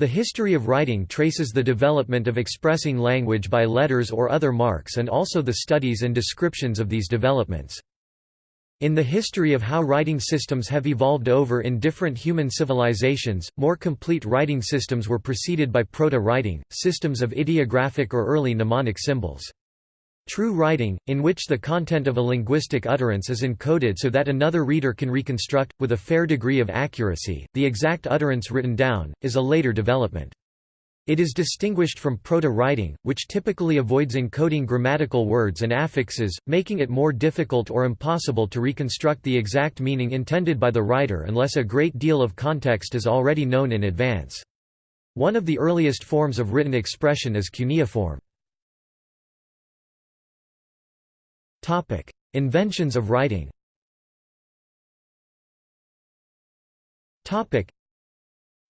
The history of writing traces the development of expressing language by letters or other marks and also the studies and descriptions of these developments. In the history of how writing systems have evolved over in different human civilizations, more complete writing systems were preceded by proto-writing, systems of ideographic or early mnemonic symbols. True writing, in which the content of a linguistic utterance is encoded so that another reader can reconstruct, with a fair degree of accuracy, the exact utterance written down, is a later development. It is distinguished from proto-writing, which typically avoids encoding grammatical words and affixes, making it more difficult or impossible to reconstruct the exact meaning intended by the writer unless a great deal of context is already known in advance. One of the earliest forms of written expression is cuneiform. Inventions of writing.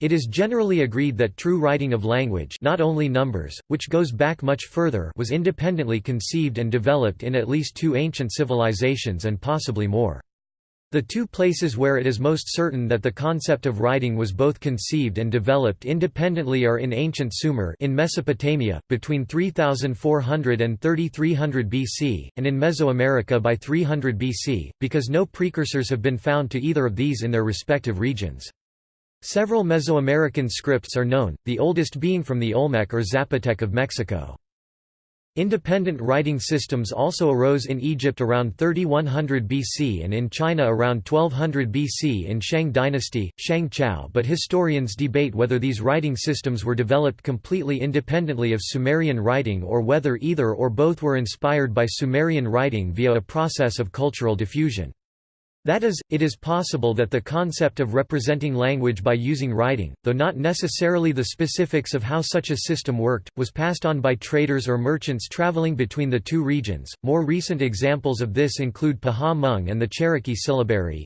It is generally agreed that true writing of language not only numbers, which goes back much further was independently conceived and developed in at least two ancient civilizations and possibly more. The two places where it is most certain that the concept of writing was both conceived and developed independently are in ancient Sumer in Mesopotamia, between 3400 and 3300 BC, and in Mesoamerica by 300 BC, because no precursors have been found to either of these in their respective regions. Several Mesoamerican scripts are known, the oldest being from the Olmec or Zapotec of Mexico. Independent writing systems also arose in Egypt around 3100 BC and in China around 1200 BC in Shang dynasty, Shang Chao but historians debate whether these writing systems were developed completely independently of Sumerian writing or whether either or both were inspired by Sumerian writing via a process of cultural diffusion. That is, it is possible that the concept of representing language by using writing, though not necessarily the specifics of how such a system worked, was passed on by traders or merchants traveling between the two regions. More recent examples of this include Paha and the Cherokee syllabary,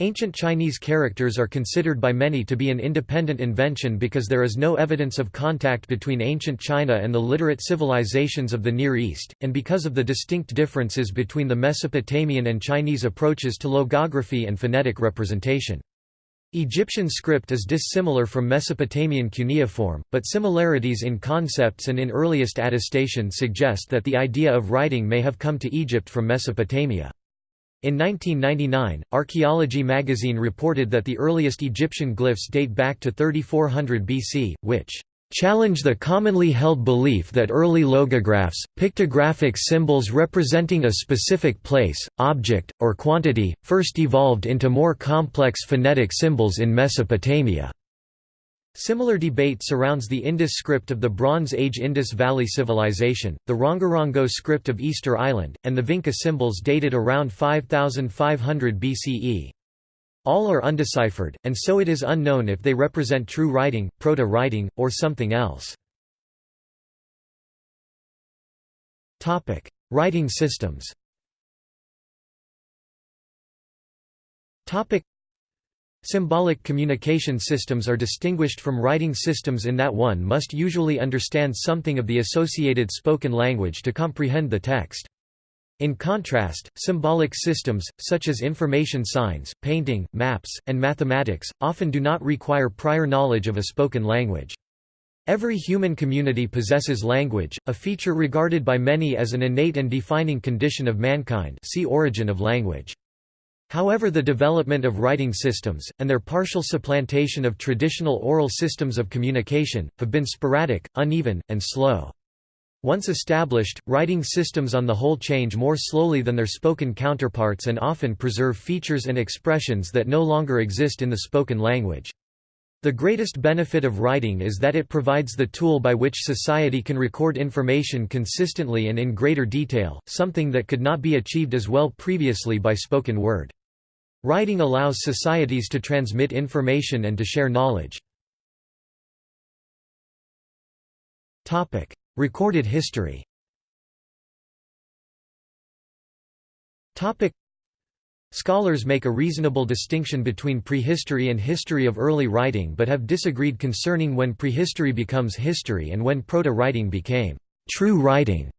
Ancient Chinese characters are considered by many to be an independent invention because there is no evidence of contact between ancient China and the literate civilizations of the Near East, and because of the distinct differences between the Mesopotamian and Chinese approaches to logography and phonetic representation. Egyptian script is dissimilar from Mesopotamian cuneiform, but similarities in concepts and in earliest attestation suggest that the idea of writing may have come to Egypt from Mesopotamia. In 1999, Archaeology magazine reported that the earliest Egyptian glyphs date back to 3400 BC, which challenge the commonly held belief that early logographs, pictographic symbols representing a specific place, object, or quantity, first evolved into more complex phonetic symbols in Mesopotamia. Similar debate surrounds the Indus script of the Bronze Age Indus Valley Civilization, the Rongorongo script of Easter Island, and the Vinca symbols dated around 5500 BCE. All are undeciphered, and so it is unknown if they represent true writing, proto-writing, or something else. writing systems Symbolic communication systems are distinguished from writing systems in that one must usually understand something of the associated spoken language to comprehend the text. In contrast, symbolic systems, such as information signs, painting, maps, and mathematics, often do not require prior knowledge of a spoken language. Every human community possesses language, a feature regarded by many as an innate and defining condition of mankind see Origin of language. However the development of writing systems, and their partial supplantation of traditional oral systems of communication, have been sporadic, uneven, and slow. Once established, writing systems on the whole change more slowly than their spoken counterparts and often preserve features and expressions that no longer exist in the spoken language. The greatest benefit of writing is that it provides the tool by which society can record information consistently and in greater detail, something that could not be achieved as well previously by spoken word. Writing allows societies to transmit information and to share knowledge. Recorded history Scholars make a reasonable distinction between prehistory and history of early writing but have disagreed concerning when prehistory becomes history and when proto-writing became true writing.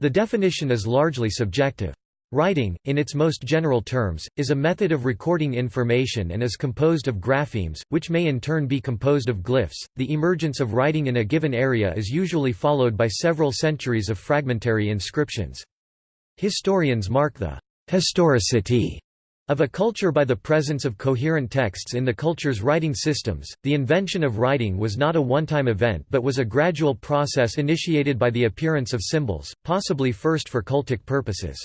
The definition is largely subjective. Writing, in its most general terms, is a method of recording information and is composed of graphemes, which may in turn be composed of glyphs. The emergence of writing in a given area is usually followed by several centuries of fragmentary inscriptions. Historians mark the historicity of a culture by the presence of coherent texts in the culture's writing systems, the invention of writing was not a one-time event but was a gradual process initiated by the appearance of symbols, possibly first for cultic purposes.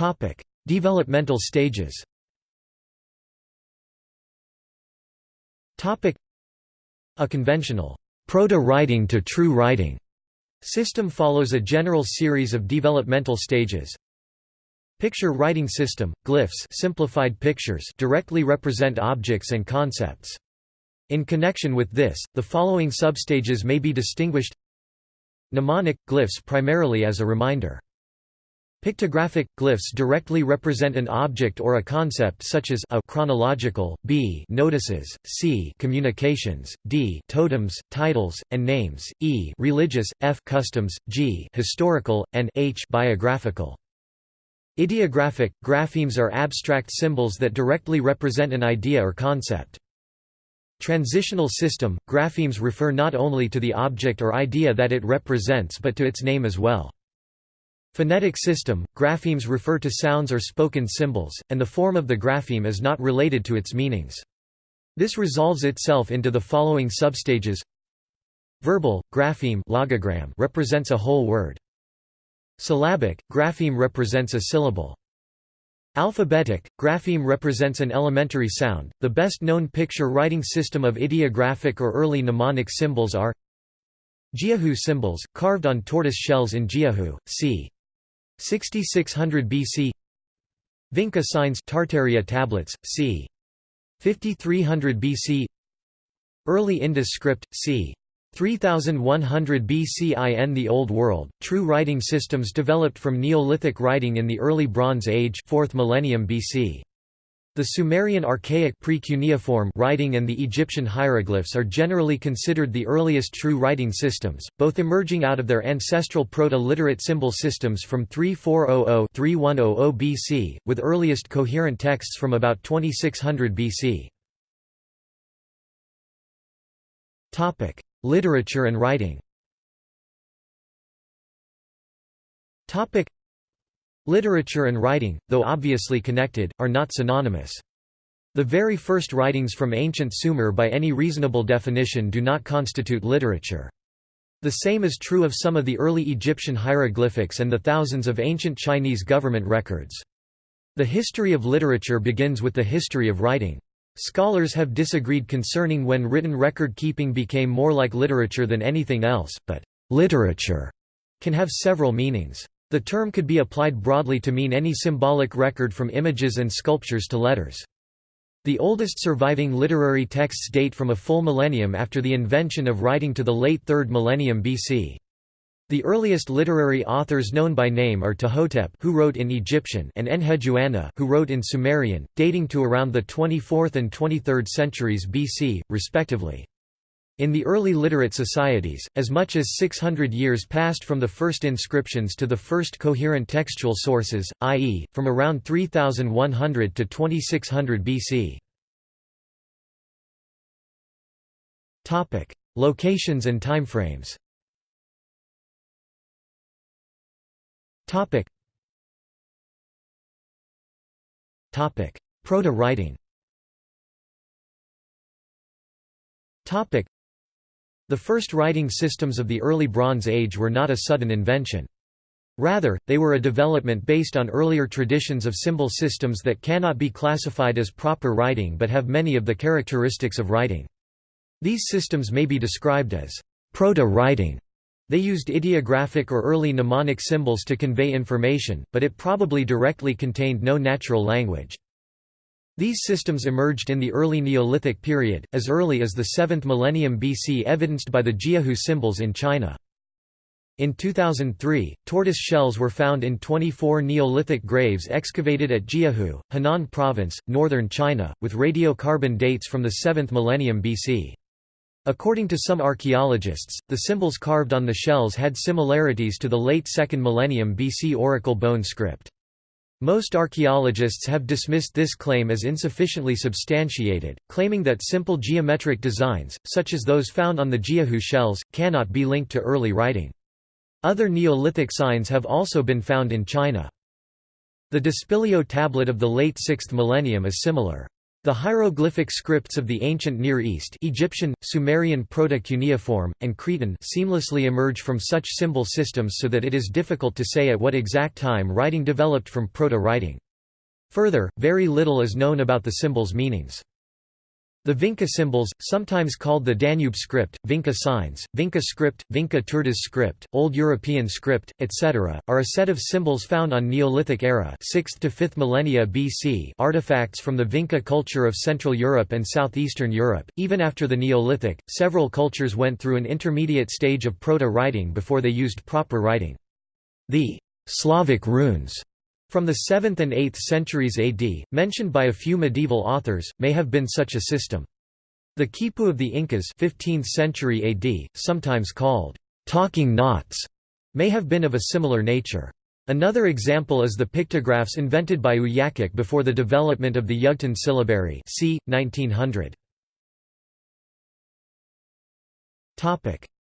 Topic: Developmental stages. Topic: A conventional proto-writing to true writing system follows a general series of developmental stages. Picture writing system, glyphs simplified pictures directly represent objects and concepts. In connection with this, the following substages may be distinguished Mnemonic – glyphs primarily as a reminder Pictographic glyphs directly represent an object or a concept such as a chronological, b notices, c communications, d totems, titles, and names, e religious, f customs, g historical, and h biographical. Ideographic graphemes are abstract symbols that directly represent an idea or concept. Transitional system graphemes refer not only to the object or idea that it represents but to its name as well. Phonetic system – Graphemes refer to sounds or spoken symbols, and the form of the grapheme is not related to its meanings. This resolves itself into the following substages Verbal, grapheme logogram represents a whole word. Syllabic, grapheme represents a syllable. Alphabetic, grapheme represents an elementary sound. The best known picture writing system of ideographic or early mnemonic symbols are Jiahu symbols, carved on tortoise shells in Jiahu, c. 6600 BC Vinca signs Tartaria tablets, c. 5300 BC Early Indus script, c. 3100 BC in the Old World, true writing systems developed from Neolithic writing in the Early Bronze Age 4th millennium BC. The Sumerian archaic pre-cuneiform writing and the Egyptian hieroglyphs are generally considered the earliest true writing systems, both emerging out of their ancestral proto-literate symbol systems from 3400–3100 BC, with earliest coherent texts from about 2600 BC. Topic: Literature and writing Literature and writing, though obviously connected, are not synonymous. The very first writings from ancient Sumer by any reasonable definition do not constitute literature. The same is true of some of the early Egyptian hieroglyphics and the thousands of ancient Chinese government records. The history of literature begins with the history of writing. Scholars have disagreed concerning when written record-keeping became more like literature than anything else, but literature can have several meanings. The term could be applied broadly to mean any symbolic record from images and sculptures to letters. The oldest surviving literary texts date from a full millennium after the invention of writing to the late 3rd millennium BC. The earliest literary authors known by name are Ptahhotep who wrote in Egyptian and Enheduanna who wrote in Sumerian, dating to around the 24th and 23rd centuries BC, respectively. In the early literate societies, as much as 600 years passed from the first inscriptions to the first coherent textual sources, i.e., from around 3100 to 2600 BC. Topic: Locations and timeframes Topic. Proto-writing the first writing systems of the early Bronze Age were not a sudden invention. Rather, they were a development based on earlier traditions of symbol systems that cannot be classified as proper writing but have many of the characteristics of writing. These systems may be described as proto-writing. They used ideographic or early mnemonic symbols to convey information, but it probably directly contained no natural language. These systems emerged in the early Neolithic period, as early as the 7th millennium BC evidenced by the Jiahu symbols in China. In 2003, tortoise shells were found in 24 Neolithic graves excavated at Jiahu, Henan Province, northern China, with radiocarbon dates from the 7th millennium BC. According to some archaeologists, the symbols carved on the shells had similarities to the late 2nd millennium BC oracle bone script. Most archaeologists have dismissed this claim as insufficiently substantiated, claiming that simple geometric designs, such as those found on the Jiahu shells, cannot be linked to early writing. Other Neolithic signs have also been found in China. The Dispilio tablet of the late 6th millennium is similar. The hieroglyphic scripts of the ancient Near East Egyptian, Sumerian Proto-Cuneiform, and Cretan seamlessly emerge from such symbol systems so that it is difficult to say at what exact time writing developed from Proto-writing. Further, very little is known about the symbols' meanings. The Vinca symbols, sometimes called the Danube script, Vinca signs, Vinca script, Vinca Tordoș script, Old European script, etc., are a set of symbols found on Neolithic era 6th to 5th millennia BC artifacts from the Vinca culture of Central Europe and southeastern Europe. Even after the Neolithic, several cultures went through an intermediate stage of proto-writing before they used proper writing. The Slavic runes from the 7th and 8th centuries AD, mentioned by a few medieval authors, may have been such a system. The quipu of the Incas 15th century AD, sometimes called talking knots, may have been of a similar nature. Another example is the pictographs invented by Uyaquk before the development of the Yugtun syllabary c. 1900.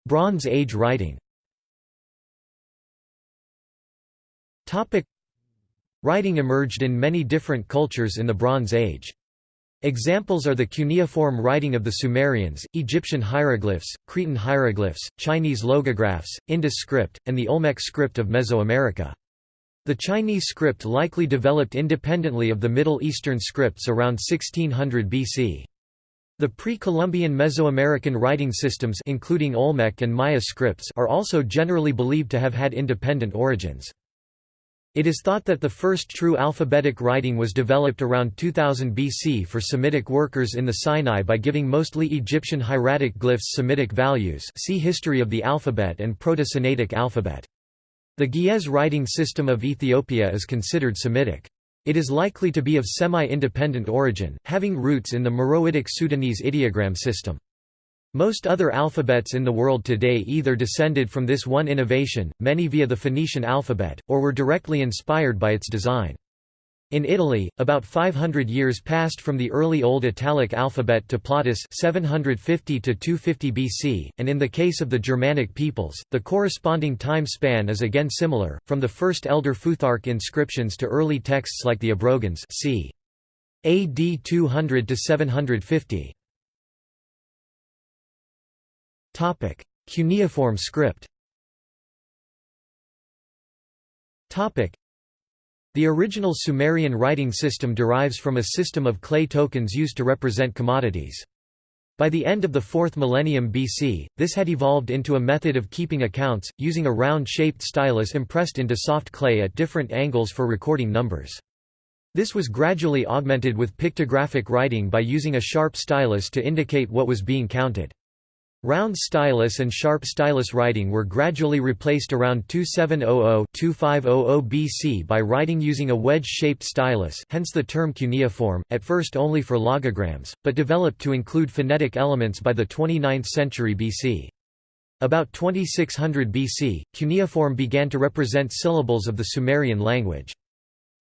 Bronze Age writing Writing emerged in many different cultures in the Bronze Age. Examples are the cuneiform writing of the Sumerians, Egyptian hieroglyphs, Cretan hieroglyphs, Chinese logographs, Indus script, and the Olmec script of Mesoamerica. The Chinese script likely developed independently of the Middle Eastern scripts around 1600 BC. The pre-Columbian Mesoamerican writing systems including Olmec and Maya scripts are also generally believed to have had independent origins. It is thought that the first true alphabetic writing was developed around 2000 BC for Semitic workers in the Sinai by giving mostly Egyptian hieratic glyphs Semitic values see History of the Alphabet and Proto-Sinaitic alphabet. The Ge'ez writing system of Ethiopia is considered Semitic. It is likely to be of semi-independent origin, having roots in the Meroitic Sudanese ideogram system. Most other alphabets in the world today either descended from this one innovation, many via the Phoenician alphabet, or were directly inspired by its design. In Italy, about 500 years passed from the early Old Italic alphabet to Plautus 750 to 250 BC, and in the case of the Germanic peoples, the corresponding time span is again similar, from the first Elder Futhark inscriptions to early texts like the Abrogans c. AD 200 to 750. Topic: Cuneiform script. Topic: The original Sumerian writing system derives from a system of clay tokens used to represent commodities. By the end of the 4th millennium BC, this had evolved into a method of keeping accounts, using a round-shaped stylus impressed into soft clay at different angles for recording numbers. This was gradually augmented with pictographic writing by using a sharp stylus to indicate what was being counted. Round stylus and sharp stylus writing were gradually replaced around 2700–2500 BC by writing using a wedge-shaped stylus hence the term cuneiform, at first only for logograms, but developed to include phonetic elements by the 29th century BC. About 2600 BC, cuneiform began to represent syllables of the Sumerian language.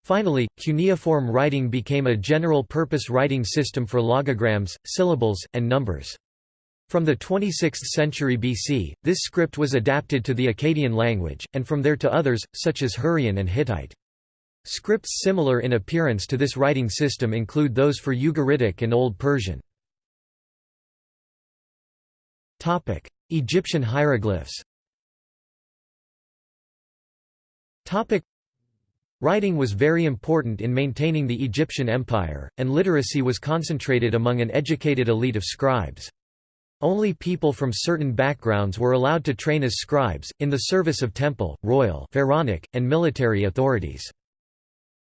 Finally, cuneiform writing became a general-purpose writing system for logograms, syllables, and numbers. From the 26th century BC, this script was adapted to the Akkadian language, and from there to others, such as Hurrian and Hittite. Scripts similar in appearance to this writing system include those for Ugaritic and Old Persian. Egyptian hieroglyphs Writing was very important in maintaining the Egyptian empire, and literacy was concentrated among an educated elite of scribes. Only people from certain backgrounds were allowed to train as scribes, in the service of temple, royal pharaonic, and military authorities.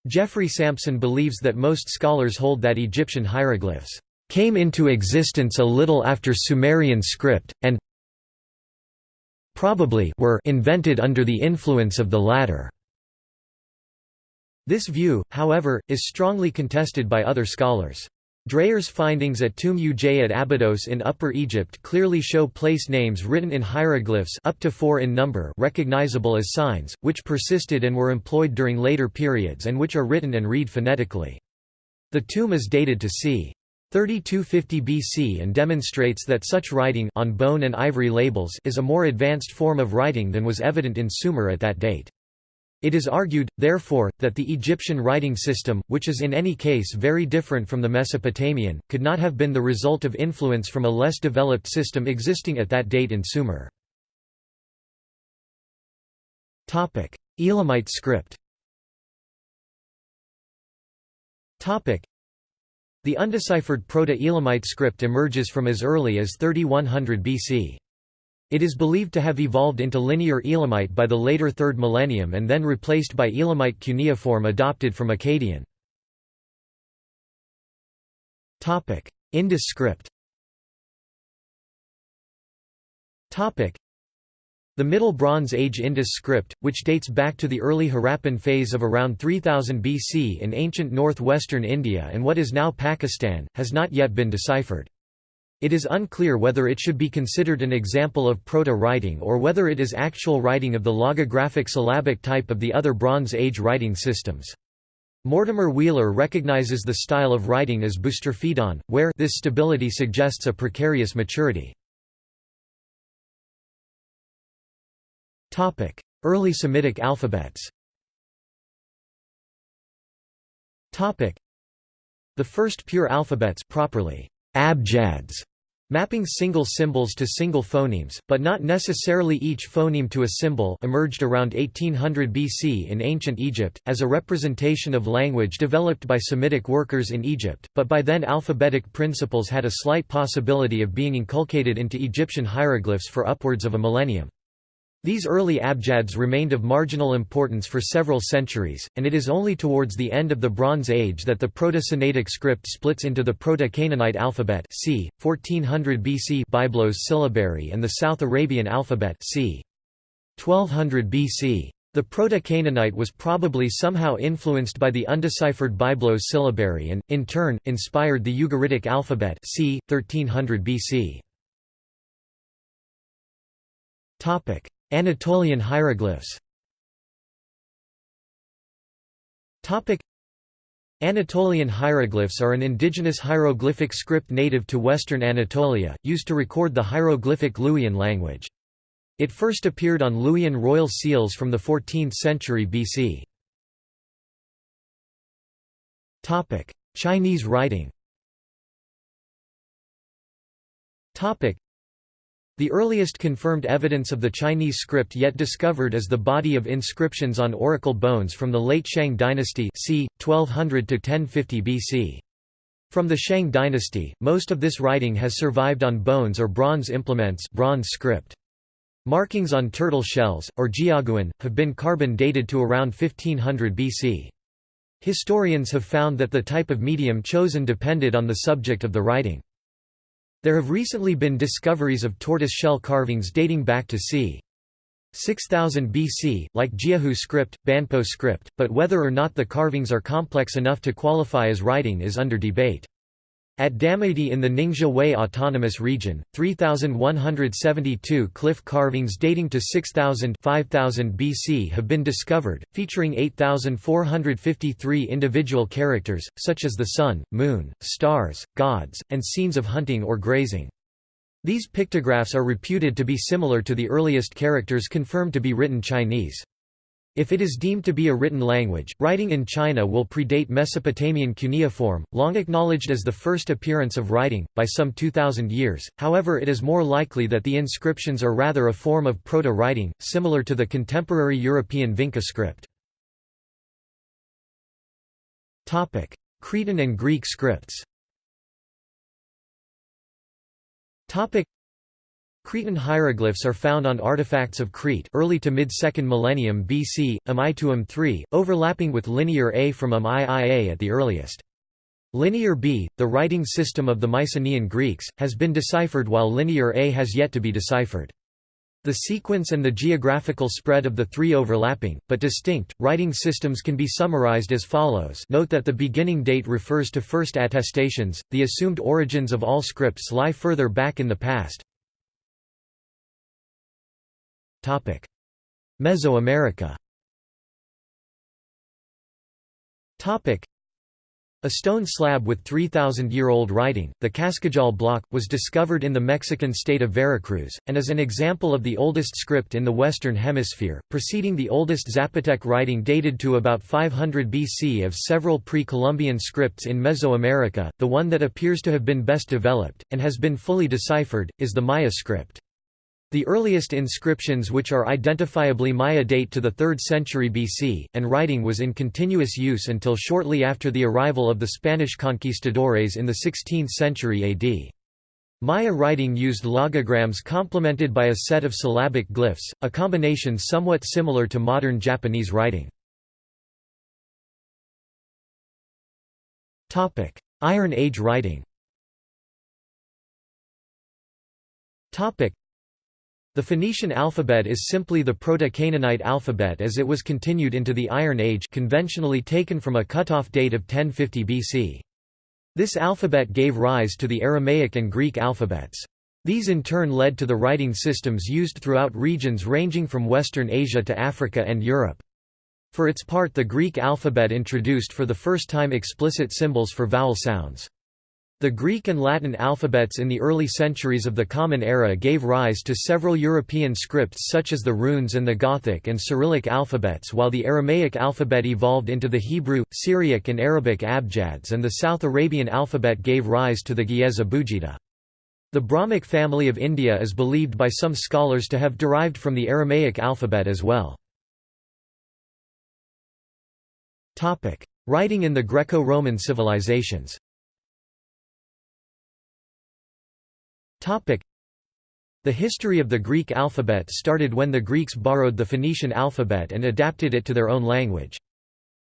Geoffrey Sampson believes that most scholars hold that Egyptian hieroglyphs came into existence a little after Sumerian script, and probably were invented under the influence of the latter. This view, however, is strongly contested by other scholars. Dreyer's findings at Tomb Uj at Abydos in Upper Egypt clearly show place names written in hieroglyphs up to four in number recognizable as signs, which persisted and were employed during later periods and which are written and read phonetically. The tomb is dated to c. 3250 BC and demonstrates that such writing on bone and ivory labels is a more advanced form of writing than was evident in Sumer at that date. It is argued, therefore, that the Egyptian writing system, which is in any case very different from the Mesopotamian, could not have been the result of influence from a less developed system existing at that date in Sumer. Elamite script The undeciphered Proto-Elamite script emerges from as early as 3100 BC. It is believed to have evolved into Linear Elamite by the later 3rd millennium and then replaced by Elamite cuneiform adopted from Akkadian. Indus script the Middle Bronze Age Indus script, which dates back to the early Harappan phase of around 3000 BC in ancient northwestern India and what is now Pakistan, has not yet been deciphered. It is unclear whether it should be considered an example of proto-writing or whether it is actual writing of the logographic syllabic type of the other Bronze Age writing systems. Mortimer Wheeler recognizes the style of writing as Boustrophedon, where this stability suggests a precarious maturity. Early Semitic alphabets The first pure alphabets properly abjads mapping single symbols to single phonemes, but not necessarily each phoneme to a symbol emerged around 1800 BC in ancient Egypt, as a representation of language developed by Semitic workers in Egypt, but by then alphabetic principles had a slight possibility of being inculcated into Egyptian hieroglyphs for upwards of a millennium. These early abjads remained of marginal importance for several centuries, and it is only towards the end of the Bronze Age that the Proto-Sinaitic script splits into the Proto-Canaanite alphabet c. 1400 BC Byblos syllabary and the South Arabian alphabet c. 1200 BC. The Proto-Canaanite was probably somehow influenced by the undeciphered Byblos syllabary and, in turn, inspired the Ugaritic alphabet c. 1300 BC. Anatolian hieroglyphs. Anatolian hieroglyphs are an indigenous hieroglyphic script native to western Anatolia, used to record the hieroglyphic Luwian language. It first appeared on Luwian royal seals from the 14th century BC. Chinese writing the earliest confirmed evidence of the Chinese script yet discovered is the body of inscriptions on oracle bones from the late Shang dynasty c. 1200–1050 BC. From the Shang dynasty, most of this writing has survived on bones or bronze implements bronze script. Markings on turtle shells, or jiaguwen, have been carbon dated to around 1500 BC. Historians have found that the type of medium chosen depended on the subject of the writing. There have recently been discoveries of tortoise shell carvings dating back to c. 6000 BC, like Jiahu script, Banpo script, but whether or not the carvings are complex enough to qualify as writing is under debate. At Damaidi in the Ningxia Hui Autonomous Region, 3,172 cliff carvings dating to 6000 5000 BC have been discovered, featuring 8,453 individual characters, such as the sun, moon, stars, gods, and scenes of hunting or grazing. These pictographs are reputed to be similar to the earliest characters confirmed to be written Chinese. If it is deemed to be a written language, writing in China will predate Mesopotamian cuneiform, long acknowledged as the first appearance of writing, by some 2,000 years, however it is more likely that the inscriptions are rather a form of proto-writing, similar to the contemporary European Vinca script. Cretan and Greek scripts Cretan hieroglyphs are found on artifacts of Crete early to mid-2nd millennium BC, Amituum III, overlapping with Linear A from Am Ia at the earliest. Linear B, the writing system of the Mycenaean Greeks, has been deciphered while Linear A has yet to be deciphered. The sequence and the geographical spread of the three overlapping, but distinct, writing systems can be summarized as follows note that the beginning date refers to first attestations, the assumed origins of all scripts lie further back in the past. Mesoamerica Topic: a stone slab with 3,000-year-old writing, the Cascajal block, was discovered in the Mexican state of Veracruz, and is an example of the oldest script in the Western Hemisphere, preceding the oldest Zapotec writing dated to about 500 BC of several pre-Columbian scripts in Mesoamerica. The one that appears to have been best developed, and has been fully deciphered, is the Maya script. The earliest inscriptions which are identifiably Maya date to the 3rd century BC, and writing was in continuous use until shortly after the arrival of the Spanish conquistadores in the 16th century AD. Maya writing used logograms complemented by a set of syllabic glyphs, a combination somewhat similar to modern Japanese writing. Iron Age writing the Phoenician alphabet is simply the Proto-Canaanite alphabet as it was continued into the Iron Age conventionally taken from a cutoff date of 1050 BC. This alphabet gave rise to the Aramaic and Greek alphabets. These in turn led to the writing systems used throughout regions ranging from Western Asia to Africa and Europe. For its part the Greek alphabet introduced for the first time explicit symbols for vowel sounds. The Greek and Latin alphabets in the early centuries of the Common Era gave rise to several European scripts such as the runes and the Gothic and Cyrillic alphabets while the Aramaic alphabet evolved into the Hebrew, Syriac and Arabic abjads and the South Arabian alphabet gave rise to the Ge'ez Abugida. The Brahmic family of India is believed by some scholars to have derived from the Aramaic alphabet as well. Writing in the Greco-Roman civilizations The history of the Greek alphabet started when the Greeks borrowed the Phoenician alphabet and adapted it to their own language.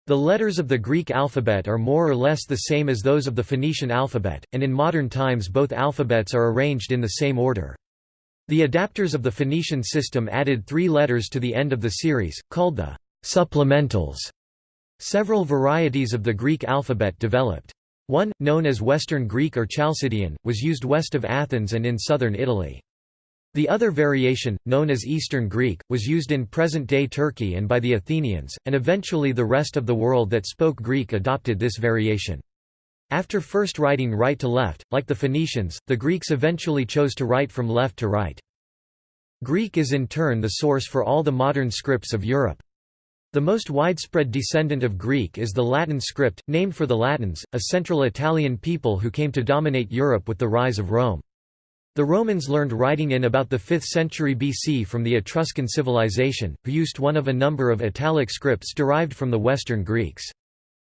The letters of the Greek alphabet are more or less the same as those of the Phoenician alphabet, and in modern times both alphabets are arranged in the same order. The adapters of the Phoenician system added three letters to the end of the series, called the supplementals. Several varieties of the Greek alphabet developed. One, known as Western Greek or Chalcidian, was used west of Athens and in southern Italy. The other variation, known as Eastern Greek, was used in present-day Turkey and by the Athenians, and eventually the rest of the world that spoke Greek adopted this variation. After first writing right to left, like the Phoenicians, the Greeks eventually chose to write from left to right. Greek is in turn the source for all the modern scripts of Europe. The most widespread descendant of Greek is the Latin script, named for the Latins, a Central Italian people who came to dominate Europe with the rise of Rome. The Romans learned writing in about the 5th century BC from the Etruscan civilization, who used one of a number of Italic scripts derived from the Western Greeks.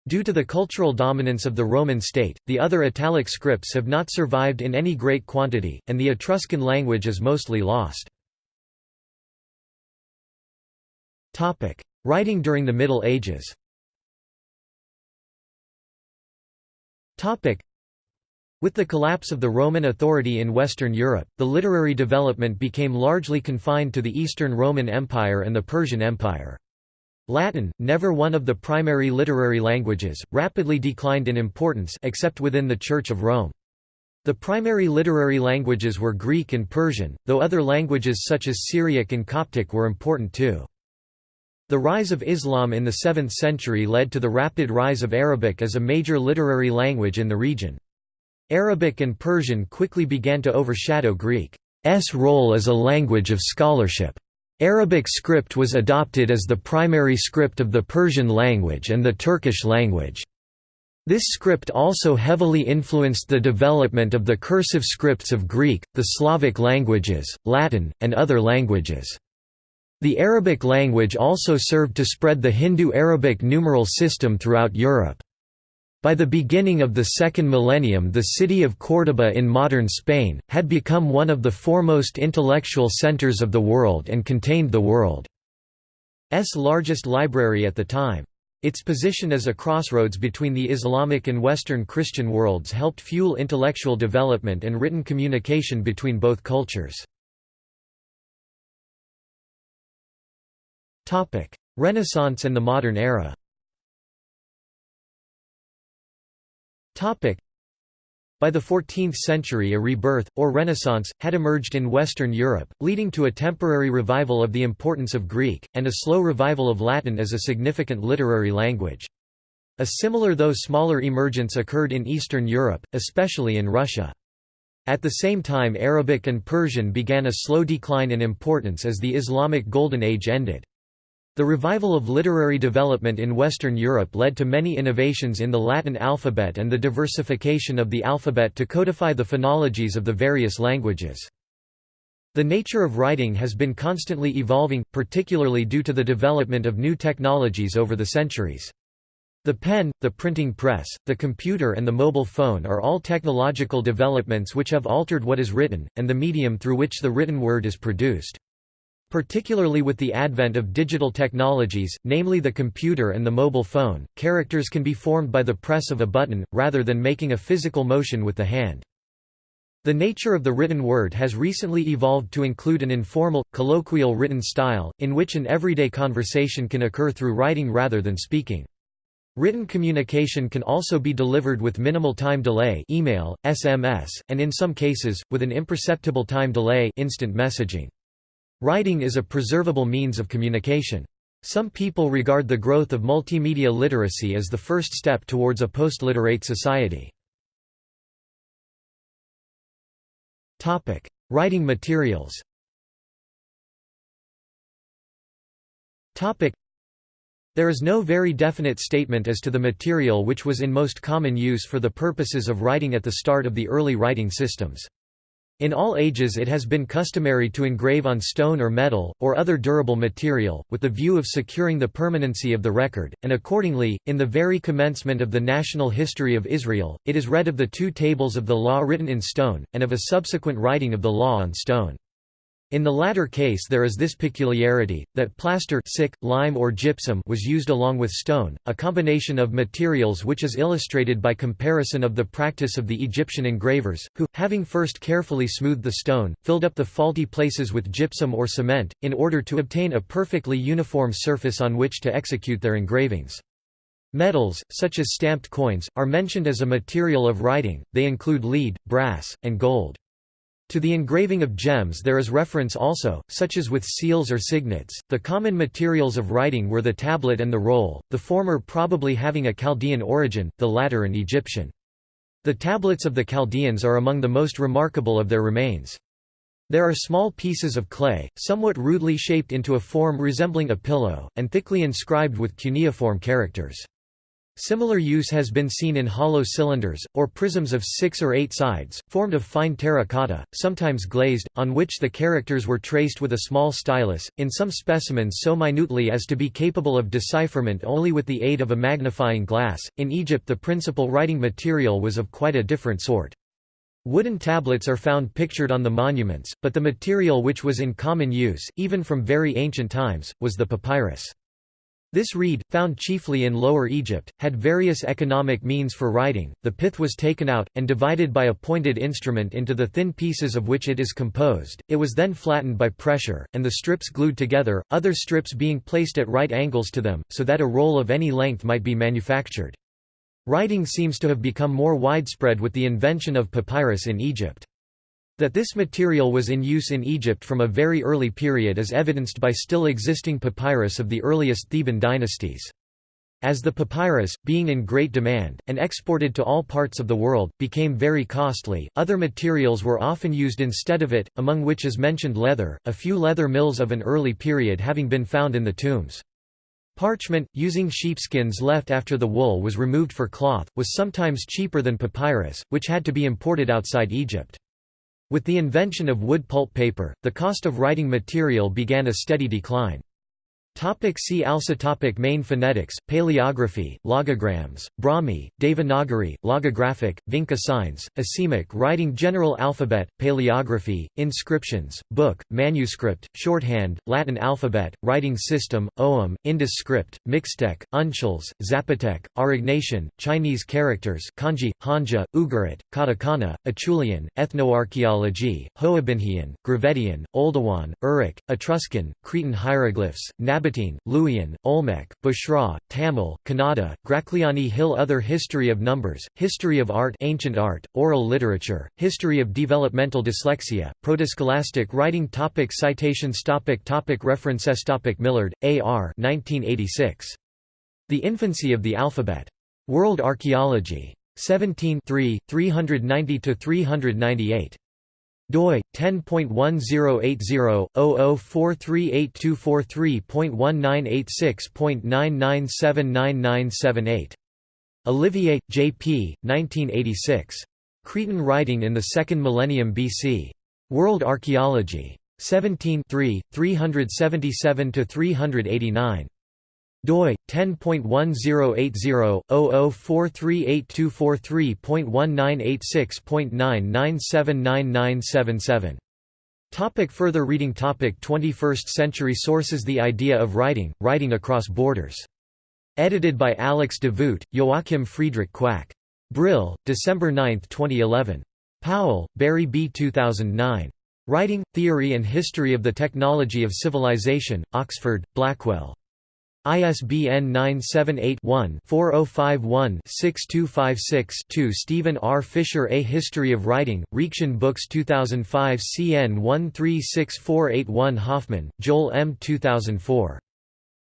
Due to the cultural dominance of the Roman state, the other Italic scripts have not survived in any great quantity, and the Etruscan language is mostly lost. Writing during the Middle Ages with the collapse of the Roman authority in Western Europe, the literary development became largely confined to the Eastern Roman Empire and the Persian Empire. Latin, never one of the primary literary languages, rapidly declined in importance except within the Church of Rome. The primary literary languages were Greek and Persian, though other languages such as Syriac and Coptic were important too. The rise of Islam in the 7th century led to the rapid rise of Arabic as a major literary language in the region. Arabic and Persian quickly began to overshadow Greek's role as a language of scholarship. Arabic script was adopted as the primary script of the Persian language and the Turkish language. This script also heavily influenced the development of the cursive scripts of Greek, the Slavic languages, Latin, and other languages. The Arabic language also served to spread the Hindu Arabic numeral system throughout Europe. By the beginning of the second millennium the city of Córdoba in modern Spain, had become one of the foremost intellectual centers of the world and contained the world's largest library at the time. Its position as a crossroads between the Islamic and Western Christian worlds helped fuel intellectual development and written communication between both cultures. Renaissance and the modern era Topic: by the 14th century a rebirth, or Renaissance, had emerged in Western Europe, leading to a temporary revival of the importance of Greek, and a slow revival of Latin as a significant literary language. A similar though smaller emergence occurred in Eastern Europe, especially in Russia. At the same time Arabic and Persian began a slow decline in importance as the Islamic Golden Age ended. The revival of literary development in Western Europe led to many innovations in the Latin alphabet and the diversification of the alphabet to codify the phonologies of the various languages. The nature of writing has been constantly evolving, particularly due to the development of new technologies over the centuries. The pen, the printing press, the computer and the mobile phone are all technological developments which have altered what is written, and the medium through which the written word is produced. Particularly with the advent of digital technologies, namely the computer and the mobile phone, characters can be formed by the press of a button, rather than making a physical motion with the hand. The nature of the written word has recently evolved to include an informal, colloquial written style, in which an everyday conversation can occur through writing rather than speaking. Written communication can also be delivered with minimal time delay email, SMS, and in some cases, with an imperceptible time delay instant messaging. Writing is a preservable means of communication. Some people regard the growth of multimedia literacy as the first step towards a post-literate society. Writing materials There is no very definite statement as to the material which was in most common use for the purposes of writing at the start of the early writing systems. In all ages it has been customary to engrave on stone or metal, or other durable material, with the view of securing the permanency of the record, and accordingly, in the very commencement of the national history of Israel, it is read of the two tables of the law written in stone, and of a subsequent writing of the law on stone. In the latter case there is this peculiarity, that plaster sick, lime or gypsum was used along with stone, a combination of materials which is illustrated by comparison of the practice of the Egyptian engravers, who, having first carefully smoothed the stone, filled up the faulty places with gypsum or cement, in order to obtain a perfectly uniform surface on which to execute their engravings. Metals, such as stamped coins, are mentioned as a material of writing, they include lead, brass, and gold. To the engraving of gems there is reference also, such as with seals or signets. The common materials of writing were the tablet and the roll, the former probably having a Chaldean origin, the latter an Egyptian. The tablets of the Chaldeans are among the most remarkable of their remains. There are small pieces of clay, somewhat rudely shaped into a form resembling a pillow, and thickly inscribed with cuneiform characters. Similar use has been seen in hollow cylinders, or prisms of six or eight sides, formed of fine terracotta, sometimes glazed, on which the characters were traced with a small stylus, in some specimens so minutely as to be capable of decipherment only with the aid of a magnifying glass. In Egypt, the principal writing material was of quite a different sort. Wooden tablets are found pictured on the monuments, but the material which was in common use, even from very ancient times, was the papyrus. This reed, found chiefly in Lower Egypt, had various economic means for writing. The pith was taken out, and divided by a pointed instrument into the thin pieces of which it is composed. It was then flattened by pressure, and the strips glued together, other strips being placed at right angles to them, so that a roll of any length might be manufactured. Writing seems to have become more widespread with the invention of papyrus in Egypt. That this material was in use in Egypt from a very early period is evidenced by still existing papyrus of the earliest Theban dynasties. As the papyrus, being in great demand, and exported to all parts of the world, became very costly, other materials were often used instead of it, among which is mentioned leather, a few leather mills of an early period having been found in the tombs. Parchment, using sheepskins left after the wool was removed for cloth, was sometimes cheaper than papyrus, which had to be imported outside Egypt. With the invention of wood pulp paper, the cost of writing material began a steady decline. Topic see also topic Main phonetics, paleography, logograms, Brahmi, Devanagari, logographic, Vinca signs, Asemic writing General alphabet, paleography, inscriptions, book, manuscript, shorthand, Latin alphabet, writing system, Ogham, Indus script, Mixtec, Uncials, Zapotec, Aurignacian, Chinese characters Kanji, Hanja, Ugarit, Katakana, Acheulean, Ethnoarchaeology, Hoabinhian, Gravettian, Oldowan, Uruk, Etruscan, Cretan hieroglyphs, Nab Sabatine, Luwian, Olmec, Bushra, Tamil, Kannada, Grakliani Hill Other History of Numbers, History of Art Ancient Art, Oral Literature, History of Developmental Dyslexia, Protoscholastic Writing topic Citations topic topic References topic Millard, A. R. 1986. The Infancy of the Alphabet. World Archaeology. 17 390–398 doi 10.1080/00438243.1986.99799978. Olivier, J. P. 1986. Cretan writing in the Second Millennium BC. World Archaeology. 17 377–389 doi 10.1080/00438243.1986.99799977 Topic further reading Topic 21st century sources The idea of writing, writing across borders. Edited by Alex de Voogt, Joachim Friedrich Quack. Brill, December 9, 2011. Powell, Barry B. 2009. Writing, Theory and History of the Technology of Civilization, Oxford, Blackwell. ISBN 978-1-4051-6256-2 Steven R. Fischer A History of Writing, Reaktion Books 2005 CN 136481 Hoffman, Joel M. 2004.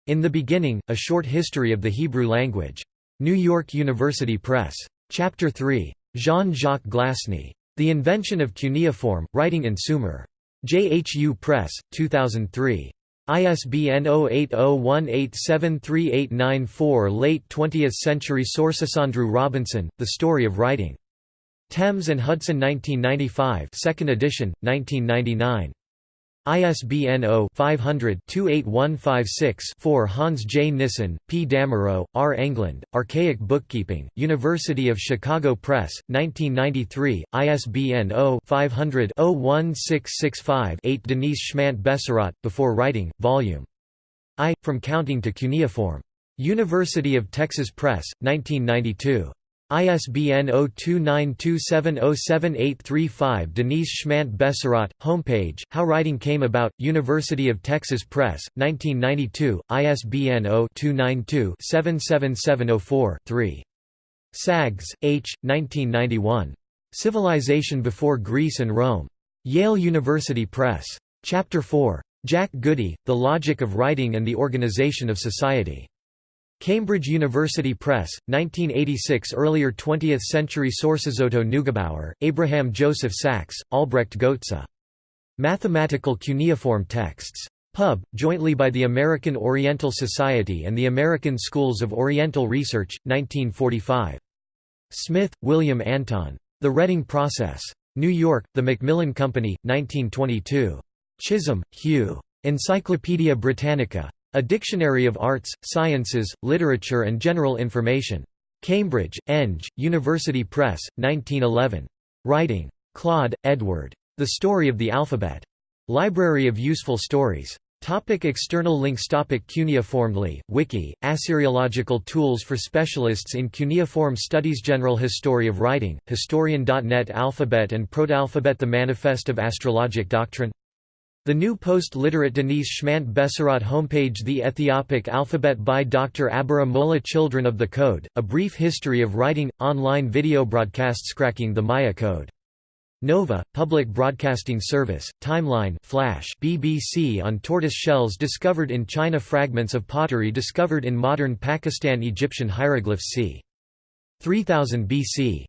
In the Beginning, A Short History of the Hebrew Language. New York University Press. Chapter 3. Jean-Jacques Glassner. The Invention of Cuneiform, Writing in Sumer. JHU Press, 2003. ISBN 0801873894 Late 20th century sources Andrew Robinson, The Story of Writing. Thames and Hudson 1995 2nd edition, 1999. ISBN 0-500-28156-4 Hans J. Nissen, P. Damerow, R. Englund, Archaic Bookkeeping, University of Chicago Press, 1993, ISBN 0-500-01665-8 Denise Schmandt Besserat, Before Writing, Vol. I, From Counting to Cuneiform. University of Texas Press, 1992. ISBN 0292707835 Denise Schmandt Besserat, homepage, How Writing Came About, University of Texas Press, 1992, ISBN 0-292-77704-3. Saggs, H., 1991. Civilization Before Greece and Rome. Yale University Press. Chapter 4. Jack Goody, The Logic of Writing and the Organization of Society. Cambridge University Press, 1986 Earlier 20th-century sources Otto Neugebauer, Abraham Joseph Sachs, Albrecht Goetze. Mathematical Cuneiform Texts. Pub, jointly by the American Oriental Society and the American Schools of Oriental Research, 1945. Smith, William Anton. The Reading Process. New York, The Macmillan Company, 1922. Chisholm, Hugh. Encyclopædia Britannica. A Dictionary of Arts, Sciences, Literature and General Information. Cambridge, Eng, University Press, 1911. Writing. Clodd, Edward. The Story of the Alphabet. Library of Useful Stories. Topic external links Topic Cuneiformly, Wiki, Assyriological tools for specialists in cuneiform studies General History of Writing, Historian.net Alphabet and Protalphabet The Manifest of Astrologic Doctrine the new post-literate Denise Schmandt Besserat homepage The Ethiopic Alphabet by Dr. Abera Molla Children of the Code, A Brief History of Writing, online video broadcasts Cracking the Maya Code. Nova, Public Broadcasting Service, Timeline Flash BBC on tortoise shells discovered in China Fragments of pottery discovered in modern Pakistan Egyptian hieroglyphs c. 3000 BC